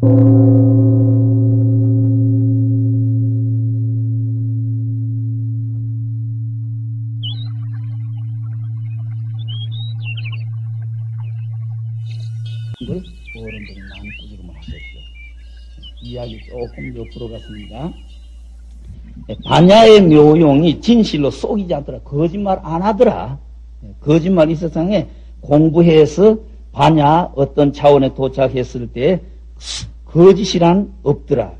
걸 어른들이 많이 꾸지름을 하셨죠. 이야기 조금 옆으로 갔습니다. 예, 반야의 묘용이 진실로 속이지 않더라. 거짓말 안 하더라. 예, 거짓말 이 세상에 공부해서 반야 어떤 차원에 도착했을 때 거짓이란 없더라.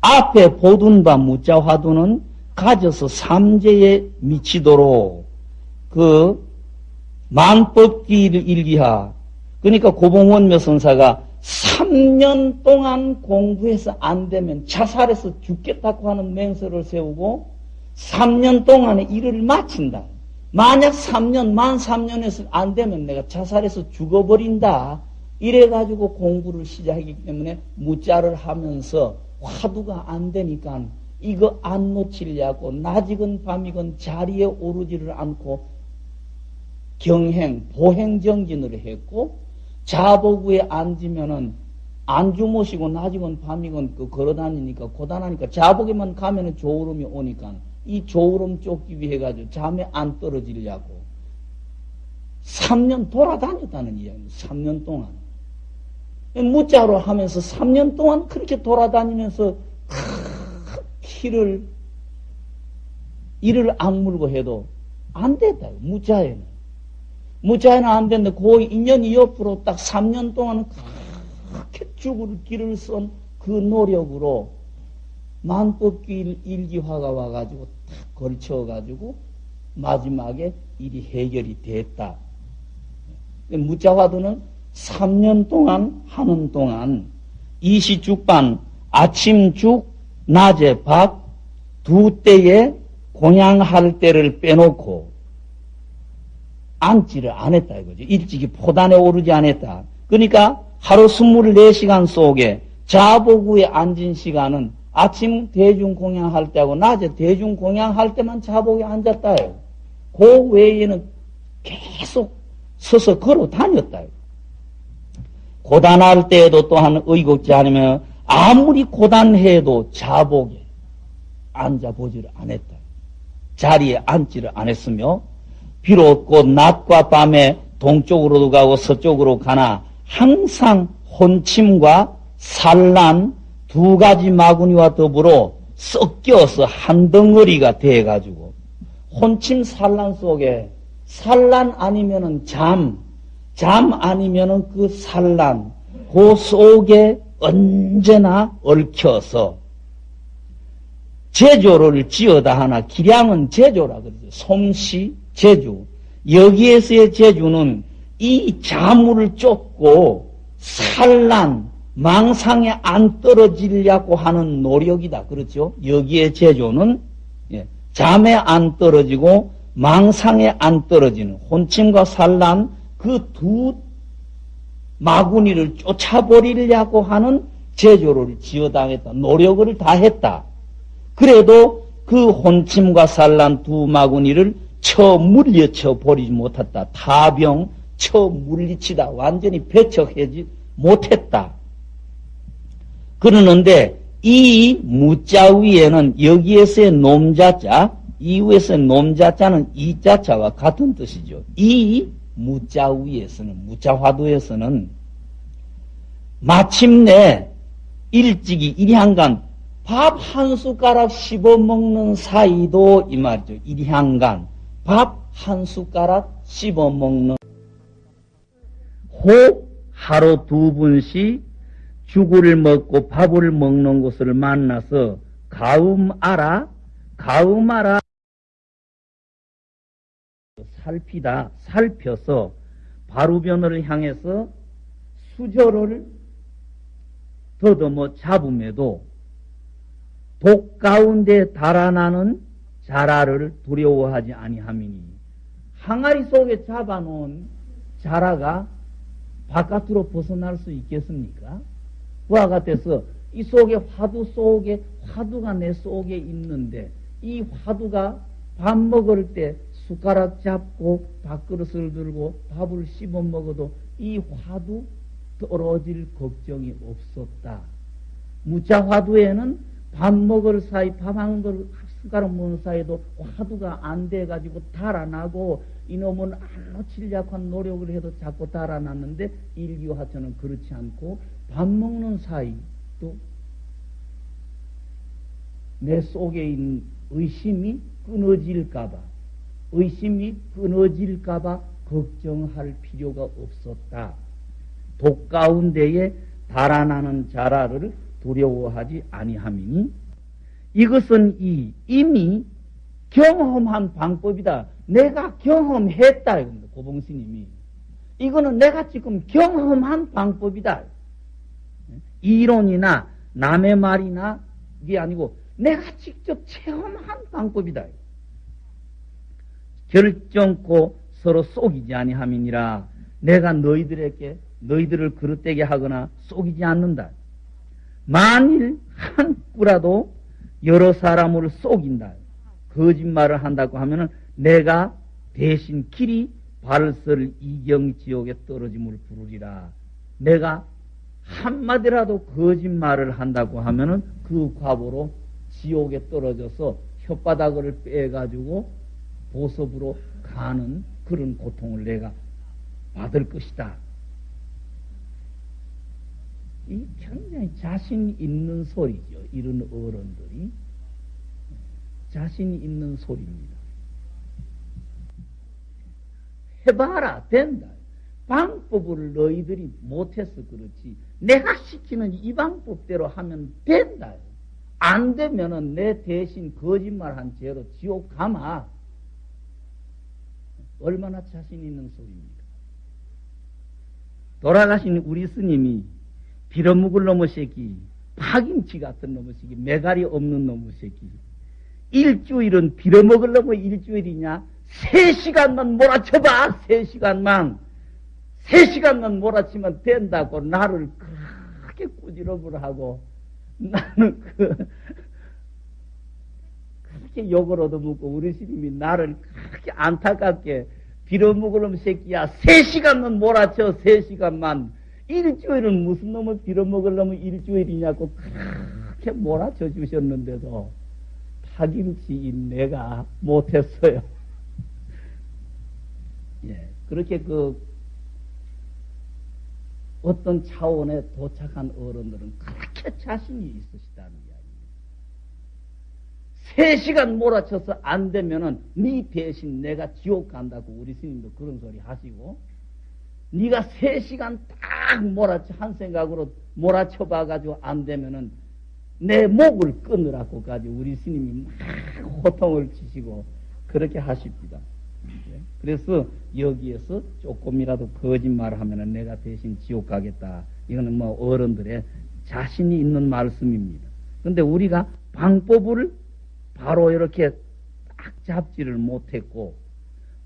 앞에 보둔 바 무자 화두는 가져서 삼재에 미치도록 그 만법기를 일기하 그러니까 고봉원 묘선사가 3년 동안 공부해서 안 되면 자살해서 죽겠다고 하는 맹세를 세우고 3년 동안의 일을 마친다. 만약 3년, 만 3년에서 안 되면 내가 자살해서 죽어버린다. 이래가지고 공부를 시작하기 때문에 무자를 하면서 화두가 안 되니까 이거 안 놓치려고 낮이건 밤이건 자리에 오르지를 않고 경행, 보행정진을 했고 자보구에 앉으면은 안주 모시고 낮이건 밤이건 그 걸어다니니까 고단하니까 자복에만 가면은 조울음이 오니까 이 조울음 쫓기 위해 가지고 잠에 안 떨어지려고 3년 돌아다녔다는 이야기입니다. 3년 동안. 무자로 하면서 3년 동안 그렇게 돌아다니면서 키를 이를 악물고 해도 안 됐다. 무자에는. 무자에는 안 됐는데 그 인연이 옆으로 딱 3년 동안 그렇게 죽을 길을 쓴 그 노력으로 만법길 일기화가 와가지고 탁 걸쳐가지고 마지막에 일이 해결이 됐다. 무자화도는 3년 동안 하는 동안 이시죽반 아침죽 낮에 밥 두 때에 공양할 때를 빼놓고 앉지를 안 했다 이거죠. 일찍이 포단에 오르지 않았다. 그러니까 하루 24시간 속에 자보구에 앉은 시간은 아침 대중 공양할 때하고 낮에 대중 공양할 때만 자복에 앉았다요. 그 외에는 계속 서서 걸어 다녔다요. 고단할 때에도 또한 의곡지 않으면 아무리 고단해도 자복에 앉아보지를 안 했다. 자리에 앉지를 안 했으며, 비록 곧 낮과 밤에 동쪽으로도 가고 서쪽으로 가나 항상 혼침과 산란 두 가지 마구니와 더불어 섞여서 한 덩어리가 돼가지고 혼침 산란 속에 산란 아니면은 잠, 잠 아니면은 그 산란, 그 속에 언제나 얽혀서 제조를 지어다 하나 기량은 제조라 그러죠. 솜씨, 제주. 여기에서의 제주는 이 자물을 쫓고 산란, 망상에 안 떨어지려고 하는 노력이다. 그렇죠? 여기에 제조는 예, 잠에 안 떨어지고 망상에 안 떨어지는 혼침과 산란 그 두 마구니를 쫓아버리려고 하는 제조를 지어당했다. 노력을 다 했다. 그래도 그 혼침과 산란 두 마구니를 쳐 물려쳐 버리지 못했다. 타병 쳐 물리치다. 완전히 배척하지 못했다. 그러는데 이 무자 위에는 여기에서의 놈자자, 이후에서의 놈자자는 이자자와 같은 뜻이죠. 이 무자 위에서는, 무자 화두에서는 마침내 일찍이 일향간 밥 한 숟가락 씹어 먹는 사이도 이 말이죠. 일향간 밥 한 숟가락 씹어 먹는. 혹 하루 두 분씩 죽을 먹고 밥을 먹는 곳을 만나서 가음 알아? 가음 알아 살피다 살펴서 바루변을 향해서 수저를 더듬어 잡음에도 독 가운데 달아나는 자라를 두려워하지 아니함이니 항아리 속에 잡아놓은 자라가 바깥으로 벗어날 수 있겠습니까? 그와 같아서 이 속에 화두 속에 화두가 내 속에 있는데 이 화두가 밥 먹을 때 숟가락 잡고 밥그릇을 들고 밥을 씹어 먹어도 이 화두 떨어질 걱정이 없었다. 무자 화두에는 밥 먹을 사이, 밥 한 걸 숟가락 먹는 사이도 화두가 안 돼가지고 달아나고 이놈은 안 놓치려고 한 노력을 해도 자꾸 달아났는데 일기화처는 그렇지 않고 밥 먹는 사이도 내 속에 있는 의심이 끊어질까봐, 의심이 끊어질까봐 걱정할 필요가 없었다. 독 가운데에 달아나는 자라를 두려워하지 아니함이니 이것은 이 이미 경험한 방법이다. 내가 경험했다. 고봉스님이. 이거는 내가 지금 경험한 방법이다. 이론이나 남의 말이나 이게 아니고 내가 직접 체험한 방법이다. 결정코 서로 속이지 아니함이니라. 내가 너희들에게 너희들을 그릇되게 하거나 속이지 않는다. 만일 한 꾸라도 여러 사람을 속인다. 거짓말을 한다고 하면은 내가 대신 길이 발설 이경 지옥에 떨어짐을 부르리라. 내가 한마디라도 거짓말을 한다고 하면은 그 과보로 지옥에 떨어져서 혓바닥을 빼가지고 보섭으로 가는 그런 고통을 내가 받을 것이다. 이 굉장히 자신 있는 소리죠. 이런 어른들이. 자신 있는 소리입니다. 해봐라, 된다. 방법을 너희들이 못해서 그렇지. 내가 시키는 이 방법대로 하면 된다. 안 되면은 내 대신 거짓말한 죄로 지옥 가마. 얼마나 자신 있는 소리입니까? 돌아가신 우리 스님이 빌어먹을 놈의 새끼, 파김치 같은 놈의 새끼, 메갈이 없는 놈의 새끼. 일주일은 빌어먹을 놈의 일주일이냐? 세 시간만 몰아쳐봐, 세 시간만. 세 시간만 몰아치면 된다고 나를 그렇게 꾸지럽을 하고 나는 그 그렇게 욕을 얻어먹고 우리 스님이 나를 그렇게 안타깝게 빌어먹을 놈 새끼야 세 시간만 몰아쳐 세 시간만 일주일은 무슨 놈을 빌어먹으려면 일주일이냐고 그렇게 몰아쳐 주셨는데도 파김치인 내가 못했어요. 예, 그렇게 그 어떤 차원에 도착한 어른들은 그렇게 자신이 이야기입니다. 세 시간 몰아쳐서 안 되면은 네 대신 내가 지옥 간다고 우리 스님도 그런 소리 하시고 네가 세 시간 딱 몰아쳐 한 생각으로 몰아쳐 봐가지고 안 되면은 내 목을 끊으라고 가지고 우리 스님이 막 호통을 치시고 그렇게 하십니다. 예? 그래서 여기에서 조금이라도 거짓말을 하면은 내가 대신 지옥 가겠다. 이거는 뭐 어른들의 자신이 있는 말씀입니다. 근데 우리가 방법을 바로 이렇게 딱 잡지를 못했고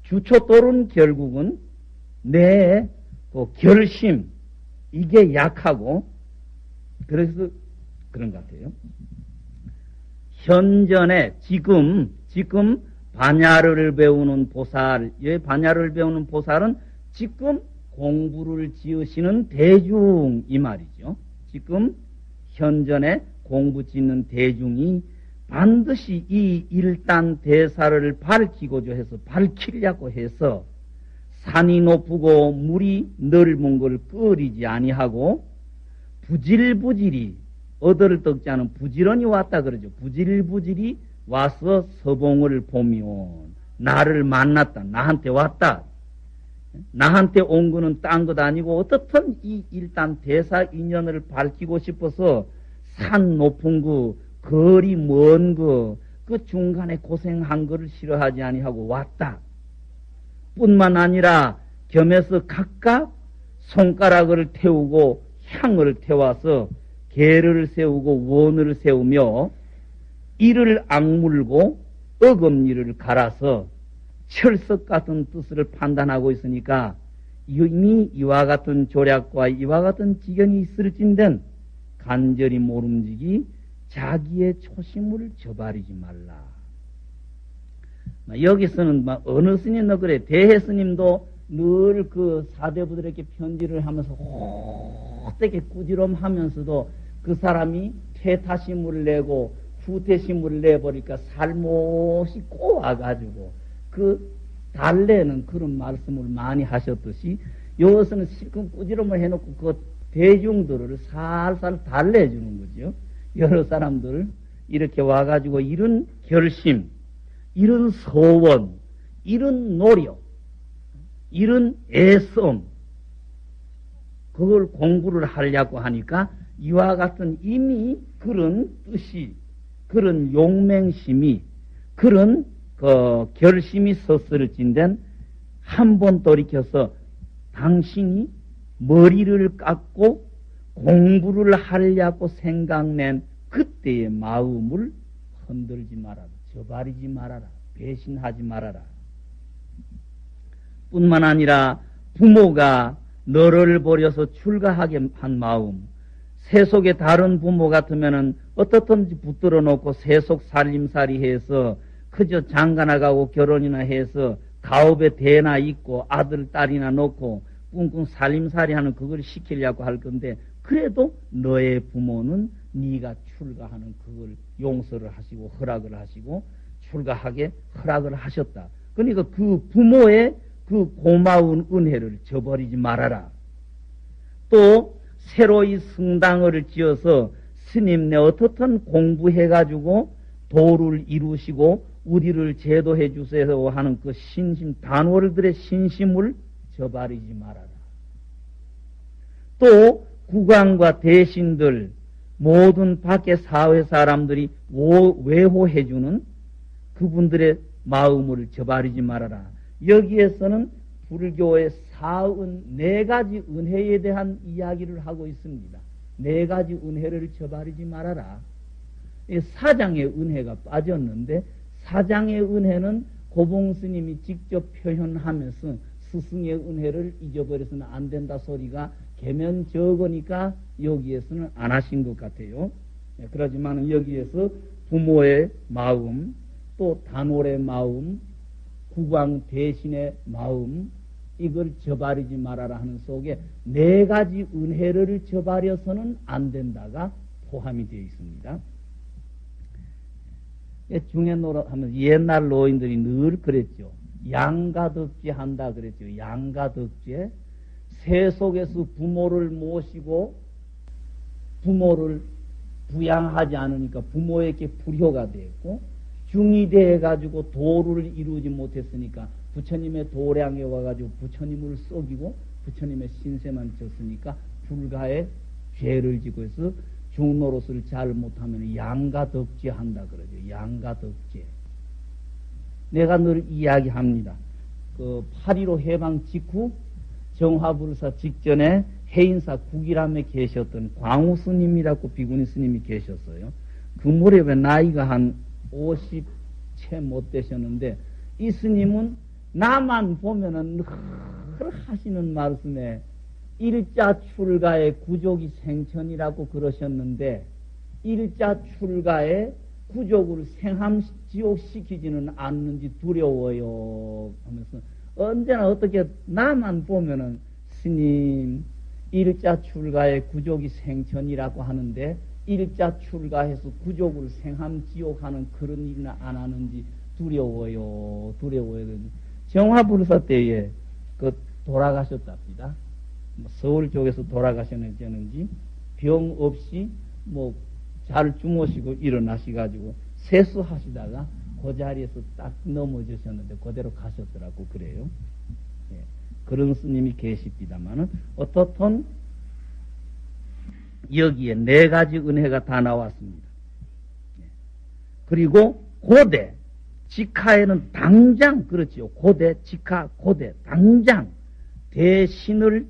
주초돌은 결국은 내 그 결심 이게 약하고 그래서 그런 것 같아요. 현전에 지금 지금 반야를 배우는 보살, 예, 반야를 배우는 보살은 지금 공부를 지으시는 대중 이 말이죠. 지금 현전에 공부 짓는 대중이 반드시 이 일단 대사를 밝히고자 해서 밝히려고 해서 산이 높고 물이 넓은 걸 끓이지 아니하고 부질부질이 얻어를 떡지 않은 부지런히 왔다 그러죠. 부질부질이 와서 서봉을 보면 나를 만났다. 나한테 왔다. 나한테 온 거는 딴 것 아니고 어떻든 이 일단 대사 인연을 밝히고 싶어서 산 높은 거, 거리 먼 거, 그 중간에 고생한 거를 싫어하지 아니하고 왔다. 뿐만 아니라 겸해서 각각 손가락을 태우고 향을 태워서 개를 세우고 원을 세우며 이를 악물고 어금니를 갈아서 철석 같은 뜻을 판단하고 있으니까 이미 이와 같은 조략과 이와 같은 지경이 있을진된 간절히 모름지기 자기의 초심을 저버리지 말라. 여기서는 어느 스님도 그래 대해 스님도 늘 그 사대부들에게 편지를 하면서 호되게 꾸지럼하면서도 그 사람이 퇴타심을 내고 후퇴심을 내버리니까 살못이 꼬아가지고 그 달래는 그런 말씀을 많이 하셨듯이 여기서는 실컷 꾸지럼을 해놓고 그 대중들을 살살 달래주는 거죠. 여러 사람들 이렇게 와가지고 이런 결심, 이런 소원, 이런 노력, 이런 애씀, 그걸 공부를 하려고 하니까 이와 같은 이미 그런 뜻이, 그런 용맹심이, 그런 그 결심이 섰을진된 한 번 돌이켜서 당신이 머리를 깎고 공부를 하려고 생각낸 그때의 마음을 흔들지 말아라. 저버리지 말아라. 배신하지 말아라. 뿐만 아니라 부모가 너를 버려서 출가하게 한 마음, 세속의 다른 부모 같으면은 어떻든지 붙들어 놓고 세속 살림살이 해서 그저 장가 나가고 결혼이나 해서 가업에 대나 있고 아들, 딸이나 놓고 꿍꿍 살림살이 하는 그걸 시키려고 할 건데 그래도 너의 부모는 네가 출가하는 그걸 용서를 하시고 허락을 하시고 출가하게 허락을 하셨다. 그러니까 그 부모의 그 고마운 은혜를 저버리지 말아라. 또 새로이 성당을 지어서 스님네 어떻든 공부해가지고 도를 이루시고 우리를 제도해 주세요 하는 그 신심 단월들의 신심을 저버리지 말아라. 또 국왕과 대신들 모든 밖의 사회 사람들이 외호해주는 그분들의 마음을 저버리지 말아라. 여기에서는 불교의 사은 네 가지 은혜에 대한 이야기를 하고 있습니다. 네 가지 은혜를 저버리지 말아라. 사장의 은혜가 빠졌는데 사장의 은혜는 고봉 스님이 직접 표현하면서 스승의 은혜를 잊어버려서는 안 된다 소리가 개면 적으니까 여기에서는 안 하신 것 같아요. 네, 그러지만 여기에서 부모의 마음, 또 단월의 마음, 국왕 대신의 마음, 이걸 저버리지 말아라 하는 속에 네 가지 은혜를 저버려서는 안 된다가 포함이 되어 있습니다. 예, 중해노라 하면 옛날 노인들이 늘 그랬죠. 양가덕지 한다 그랬죠. 양가덕지. 세속에서 부모를 모시고 부모를 부양하지 않으니까 부모에게 불효가 됐고 중이 돼 가지고 도를 이루지 못했으니까 부처님의 도량에 와가지고 부처님을 썩이고 부처님의 신세만 졌으니까 불가의 죄를 지고 해서 중노릇을 잘 못하면 양가 덕지 한다 그러죠. 양가 덕지. 내가 늘 이야기합니다. 그8.15 해방 직후 정화불사 직전에 해인사 국일함에 계셨던 광우 스님이라고 비구니 스님이 계셨어요. 그 무렵에 나이가 한 50 채 못 되셨는데 이 스님은 나만 보면은 늘 하시는 말씀에 일자 출가의 구족이 생천이라고 그러셨는데 일자 출가의 구족을 생함 지옥 시키지는 않는지 두려워요 하면서 언제나 어떻게 나만 보면은 스님 일자 출가의 구족이 생천이라고 하는데 일자 출가해서 구족을 생함 지옥하는 그런 일은 안 하는지 두려워요 두려워요 정화불사 때에 그 돌아가셨답니다. 뭐 서울 쪽에서 돌아가셨는지 병 없이 뭐 잘 주무시고 일어나시 가지고 세수하시다가 그 자리에서 딱 넘어지셨는데 그대로 가셨더라고 그래요. 예, 그런 스님이 계십니다만은 어떻든 여기에 네 가지 은혜가 다 나왔습니다. 예, 그리고 고대 직하에는 당장 그렇지요. 고대 직하 고대 당장 대신을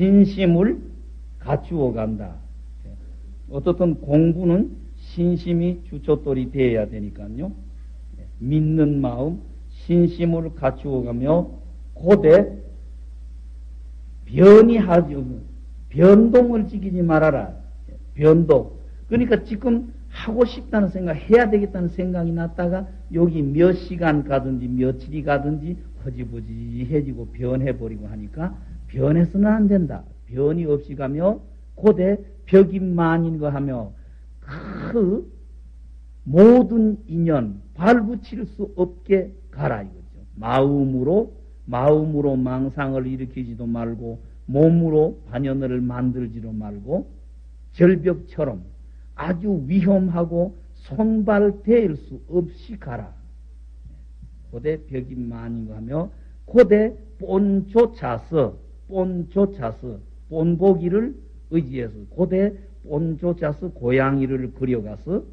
신심을 갖추어 간다. 어떻든 공부는 신심이 주초돌이 되어야 되니까요. 믿는 마음, 신심을 갖추어 가며 고대 변이 하지 변동을 지키지 말아라. 변동. 그러니까 지금 하고 싶다는 생각, 해야 되겠다는 생각이 났다가 여기 몇 시간 가든지 며칠이 가든지 허지부지해지고 변해버리고 하니까 변해서는 안 된다. 변이 없이 가며 고대 벽인만인거 하며 그 모든 인연 발붙일 수 없게 가라 이거죠. 마음으로 마음으로 망상을 일으키지도 말고 몸으로 반연을 만들지도 말고 절벽처럼 아주 위험하고 손발대일 수 없이 가라. 고대 벽인만인가 하며 고대 본조차서 본조차서 본보기를 의지해서 고대 본조차서 고양이를 그려가서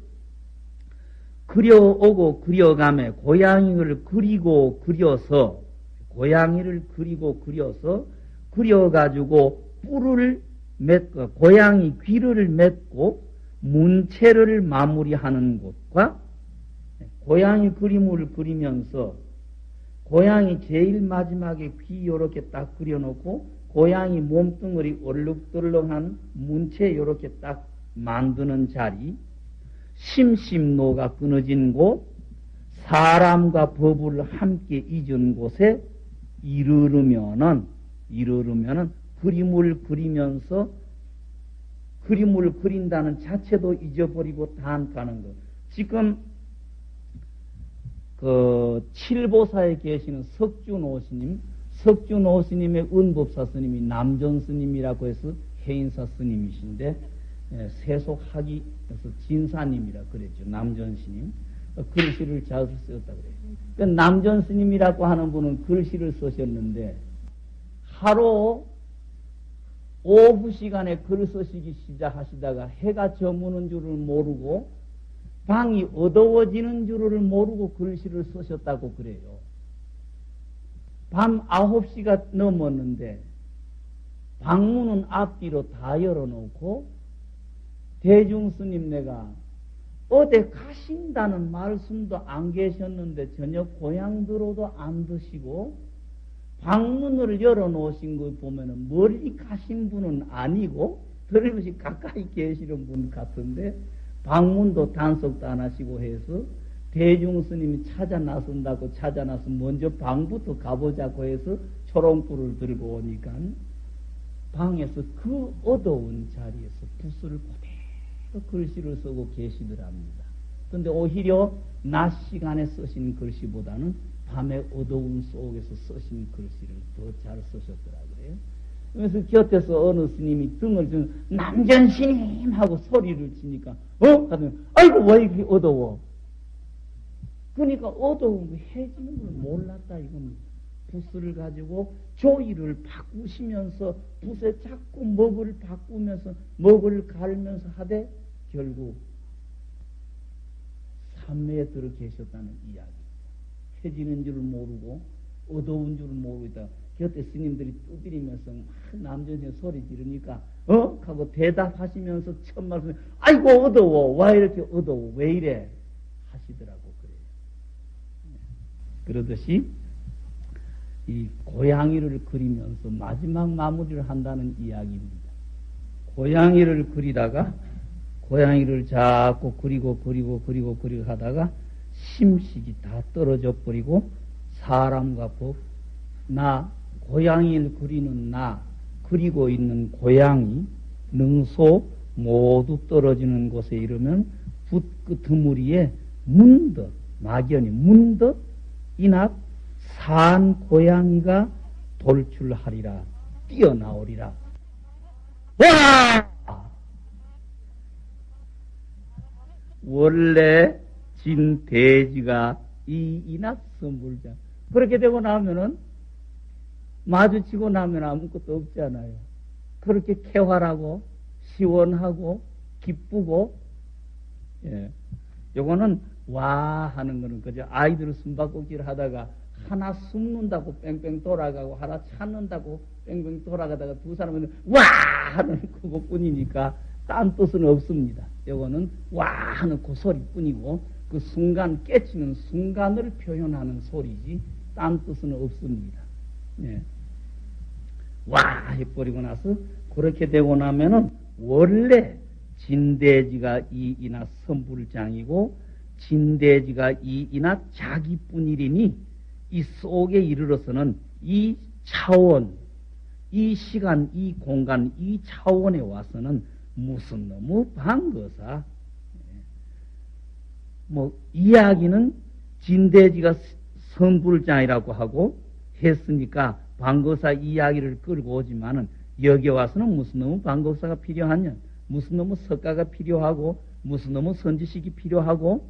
그려오고 그려가며 고양이를 그리고 그려서 고양이를 그리고 그려서 그려가지고 뿔을 맺고 고양이 귀를 맺고 문체를 마무리하는 곳과 고양이 그림을 그리면서 고양이 제일 마지막에 귀 요렇게 딱 그려놓고 고양이 몸뚱어리 얼룩덜렁한 문체 요렇게 딱 만드는 자리 심심노가 끊어진 곳 사람과 법을 함께 잊은 곳에 이르르면은 이르르면은 그림을 그리면서 그림을 그린다는 자체도 잊어버리고 단가는 것. 지금 그 칠보사에 계시는 석준오 스님, 석준오 스님의 은법사 스님이 남전 스님이라고 해서 해인사 스님이신데 예, 세속학이 그래서 진사님이라 그랬죠. 남전 스님. 글씨를 잘 쓰셨다 그래요. 그 남전 스님이라고 하는 분은 글씨를 쓰셨는데 하루 오후 시간에 글 쓰시기 시작하시다가 해가 저무는 줄을 모르고 방이 어두워지는 줄을 모르고 글씨를 쓰셨다고 그래요. 밤 9시가 넘었는데 방문은 앞뒤로 다 열어놓고 대중스님 내가 어디 가신다는 말씀도 안 계셨는데 저녁 고향 들어도 안 드시고 방문을 열어놓으신 걸 보면은 멀리 가신 분은 아니고 들으시 가까이 계시는 분 같은데 방문도 단속도 안 하시고 해서 대중 스님이 찾아 나선다고 찾아 나서 먼저 방부터 가보자고 해서 초롱불을 들고 오니까 방에서 그 어두운 자리에서 붓을 그대로 글씨를 쓰고 계시더랍니다. 근데 오히려 낮 시간에 쓰신 글씨보다는 밤의 어두운 속에서 쓰신 글씨를 더 잘 쓰셨더라 그래요. 그래서 곁에서 어느 스님이 등을 좀 남전 스님 하고 소리를 치니까 어? 하더니 아이고 왜 이렇게 어두워? 그러니까 어두운 거 해지는 걸 몰랐다 이겁니다. 붓을 가지고 조이를 바꾸시면서 붓에 자꾸 먹을 바꾸면서 먹을 갈면서 하되 결국 삼매에 들어 계셨다는 이야기. 해지는 줄을 모르고 어두운 줄을 모르고 있다. 곁에 스님들이 두드리면서 막 남전생 소리 지르니까 어? 하고 대답하시면서 첫 말씀 아이고 어두워 왜 이렇게 어두워 왜 이래 하시더라고 그러듯이 이 고양이를 그리면서 마지막 마무리를 한다는 이야기입니다. 고양이를 그리다가 고양이를 자꾸 그리고 그리고 그리고 그리고 하다가 심식이 다 떨어져 버리고 사람과 법, 나, 고양이를 그리는 나, 그리고 있는 고양이, 능소 모두 떨어지는 곳에 이르면 붓그 드무리에 문득, 막연히 문득 이낙 산 고양이가 돌출하리라, 뛰어나오리라. 와! 원래 진 돼지가 이 이낙 선물장. 그렇게 되고 나면은 마주치고 나면 아무것도 없잖아요. 그렇게 쾌활하고 시원하고 기쁘고 예. 요거는 와 하는 거는 그저 아이들 숨바꼭질 하다가 하나 숨는다고 뺑뺑 돌아가고 하나 찾는다고 뺑뺑 돌아가다가 두 사람은 와 하는 그것뿐이니까 딴 뜻은 없습니다. 요거는 와 하는 그 소리뿐이고 그 순간 깨치는 순간을 표현하는 소리지 딴 뜻은 없습니다. 예. 와 해버리고 나서 그렇게 되고 나면은 원래 진대지가 이이나 선불장이고 진대지가 이이나 자기뿐이리니 이 속에 이르러서는 이 차원, 이 시간, 이 공간, 이 차원에 와서는 무슨 너무 반거사. 뭐 이야기는 진대지가 선불장이라고 하고 했으니까 반거사 이야기를 끌고 오지만은 여기 와서는 무슨 놈의 반거사가 필요하냐? 무슨 놈의 석가가 필요하고 무슨 놈의 선지식이 필요하고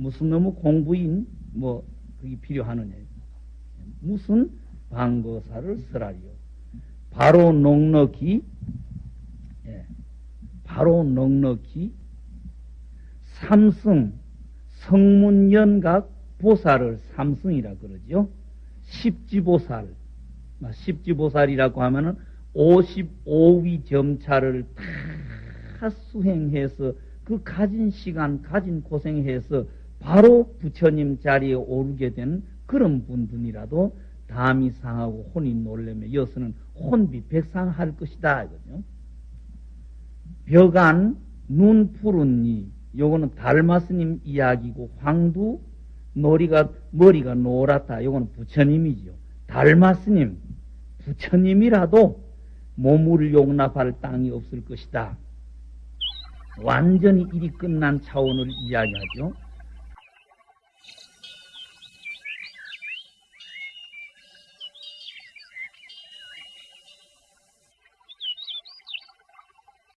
무슨 놈의 공부인 뭐 그게 필요하느냐? 무슨 반거사를 쓰라리요? 바로 넉넉히 예, 바로 넉넉히 삼승 성문연각 보살을 삼승이라 그러죠. 십지보살, 십지보살이라고 하면은 55위 점차를 다 수행해서 그 가진 시간, 가진 고생해서 바로 부처님 자리에 오르게 된 그런 분들이라도 담이 상하고 혼이 놀래며 여서는 혼비 백상할 것이다. 이거죠. 벽안 눈 푸른 이 요거는 달마스님 이야기고 황두 놀이가 머리가 노랗다. 요거는 부처님이죠. 달마스님 부처님이라도 몸을 용납할 땅이 없을 것이다. 완전히 일이 끝난 차원을 이야기하죠.